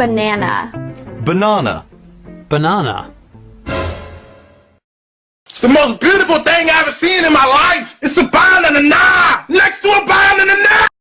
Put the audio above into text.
Banana. Banana. Banana. It's the most beautiful thing